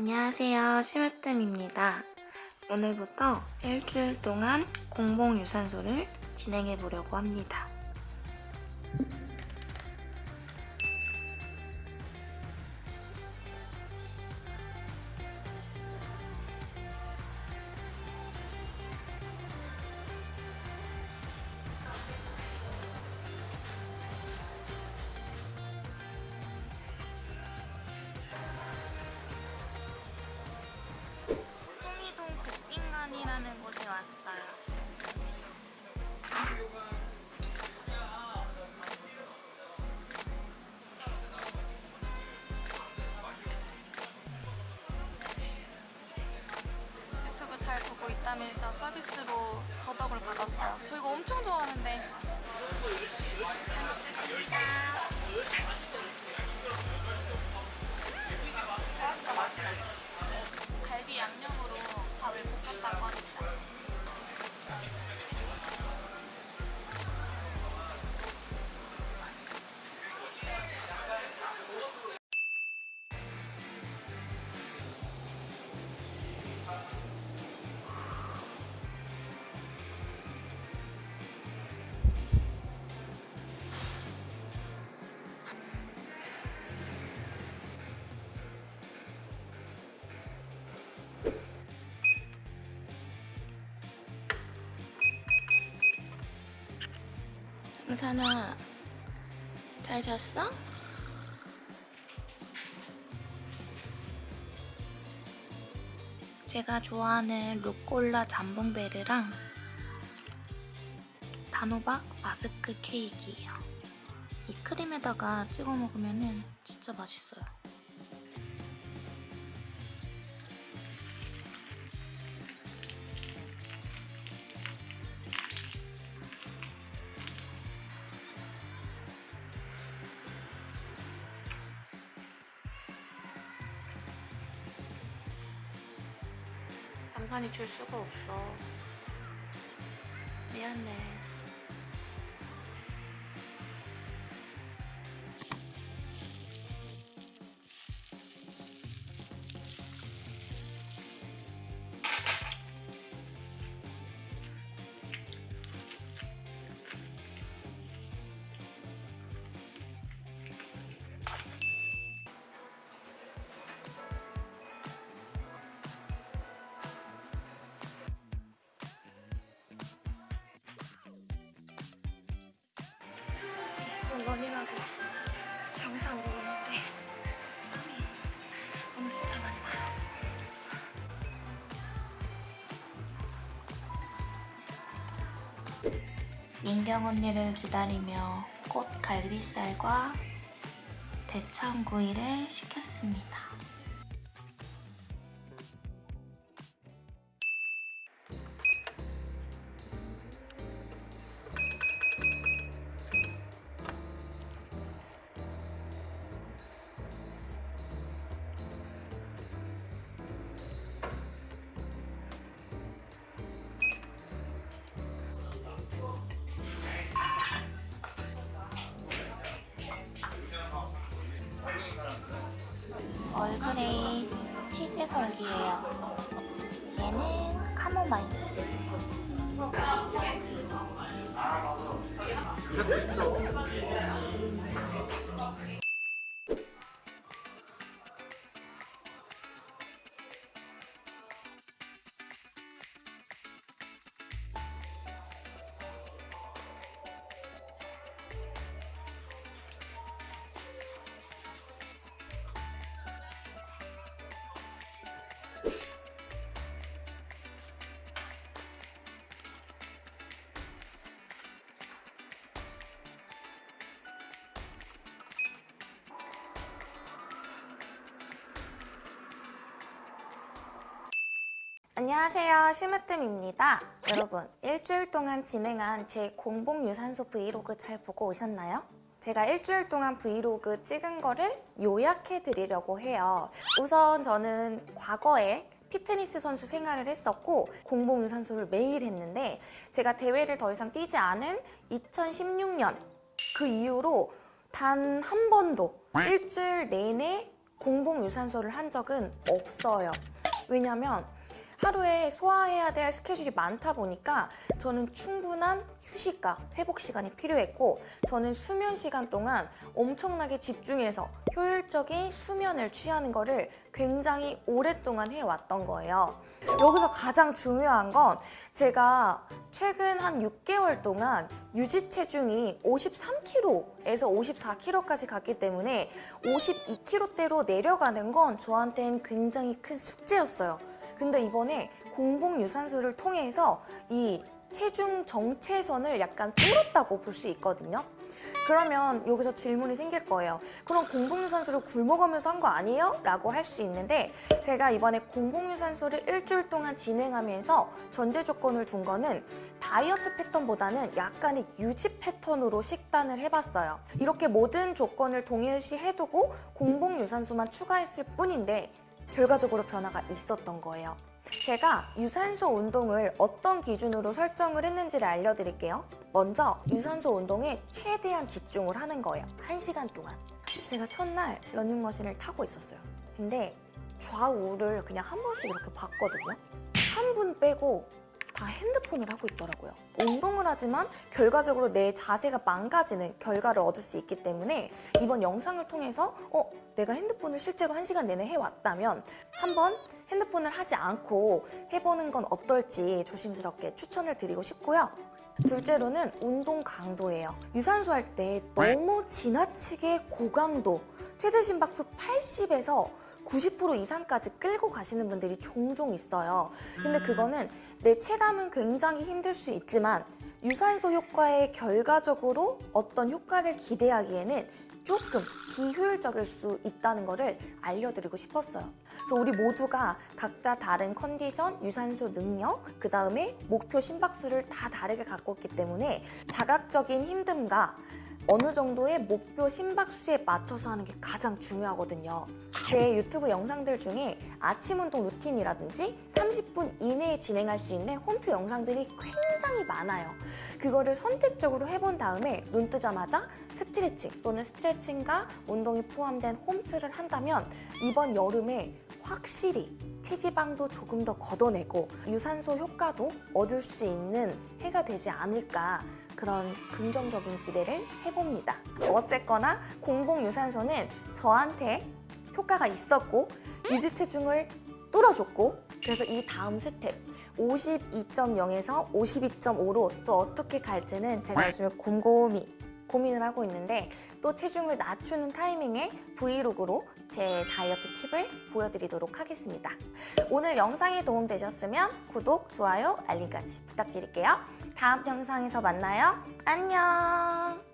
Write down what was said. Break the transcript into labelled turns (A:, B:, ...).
A: 안녕하세요. 심으뜸입니다. 오늘부터 일주일 동안 공복 유산소를 진행해 보려고 합니다 국빈관이라는 곳에 왔어요 유튜브 잘 보고 있다면서 서비스로 더덕을 받았어요. 저 이거 엄청 좋아하는데. 은산아, 잘 잤어? 제가 좋아하는 루꼴라 잠봉베르랑 단호박 마스크 케이크예요. 이 크림에다가 찍어 먹으면 진짜 맛있어요. 양산이 줄 수가 없어. 미안해. 디스플 러닝하고 영상 보는데 땀이 오늘 진짜 많이 나요. 민경 언니를 기다리며 꽃 갈비살과 대창구이를 시켰습니다. 설기예요. 얘는 카모마일. 안녕하세요 심으뜸입니다 여러분 일주일 동안 진행한 제 공복 유산소 브이로그 잘 보고 오셨나요? 제가 일주일 동안 브이로그 찍은 거를 요약해 드리려고 해요 우선 저는 과거에 피트니스 선수 생활을 했었고 공복 유산소를 매일 했는데 제가 대회를 더 이상 뛰지 않은 2016년 그 이후로 단 한 번도 일주일 내내
B: 공복 유산소를 한 적은 없어요. 왜냐면 하루에 소화해야 될 스케줄이 많다 보니까 저는 충분한 휴식과 회복 시간이 필요했고 저는 수면 시간 동안 엄청나게 집중해서 효율적인 수면을 취하는 거를 굉장히 오랫동안 해왔던 거예요. 여기서 가장 중요한 건 제가 최근 한 6개월 동안 유지 체중이 53kg에서 54kg까지 갔기 때문에 52kg대로 내려가는 건 저한테는 굉장히 큰 숙제였어요. 근데 이번에 공복 유산소를 통해서 이 체중 정체선을 약간 뚫었다고 볼 수 있거든요. 그러면 여기서 질문이 생길 거예요. 그럼 공복유산소를 굶어가면서 한 거 아니에요? 라고 할 수 있는데 제가 이번에 공복유산소를 일주일 동안 진행하면서 전제 조건을 둔 거는 다이어트 패턴보다는 약간의 유지 패턴으로 식단을 해봤어요. 이렇게 모든 조건을 동일시 해두고 공복유산소만 추가했을 뿐인데 결과적으로 변화가 있었던 거예요. 제가 유산소 운동을 어떤 기준으로 설정을 했는지를 알려드릴게요. 먼저 유산소 운동에 최대한 집중을 하는 거예요. 1시간 동안. 제가 첫날 러닝머신을 타고 있었어요. 근데 좌우를 그냥 한 번씩 이렇게 봤거든요. 한 분 빼고 다 핸드폰을 하고 있더라고요. 운동을 하지만 결과적으로 내 자세가 망가지는 결과를 얻을 수 있기 때문에 이번 영상을 통해서 어, 내가 핸드폰을 실제로 한 시간 내내 해왔다면 한번 핸드폰을 하지 않고 해보는 건 어떨지 조심스럽게 추천을 드리고 싶고요. 둘째로는 운동 강도예요. 유산소 할 때 너무 지나치게 고강도, 최대 심박수 80에서 90% 이상까지 끌고 가시는 분들이 종종 있어요. 근데 그거는 내 체감은 굉장히 힘들 수 있지만 유산소 효과에 결과적으로 어떤 효과를 기대하기에는 조금 비효율적일 수 있다는 거를 알려드리고 싶었어요. 그래서 우리 모두가 각자 다른 컨디션, 유산소 능력, 그 다음에 목표 심박수를 다 다르게 갖고 있기 때문에 자각적인 힘듦과 어느 정도의 목표 심박수에 맞춰서 하는 게 가장 중요하거든요. 제 유튜브 영상들 중에 아침 운동 루틴이라든지 30분 이내에 진행할 수 있는 홈트 영상들이 굉장히 많아요. 그거를 선택적으로 해본 다음에 눈 뜨자마자 스트레칭 또는 스트레칭과 운동이 포함된 홈트를 한다면 이번 여름에 확실히 체지방도 조금 더 걷어내고 유산소 효과도 얻을 수 있는 해가 되지 않을까 그런 긍정적인 기대를 해봅니다. 어쨌거나 공복 유산소는 저한테 효과가 있었고 유지 체중을 뚫어줬고 그래서 이 다음 스텝 52.0에서 52.5로 또 어떻게 갈지는 제가 요즘에 곰곰이 고민을 하고 있는데 또 체중을 낮추는 타이밍에 브이로그로 제 다이어트 팁을 보여드리도록 하겠습니다. 오늘 영상이 도움되셨으면 구독, 좋아요, 알림까지 부탁드릴게요. 다음 영상에서 만나요. 안녕!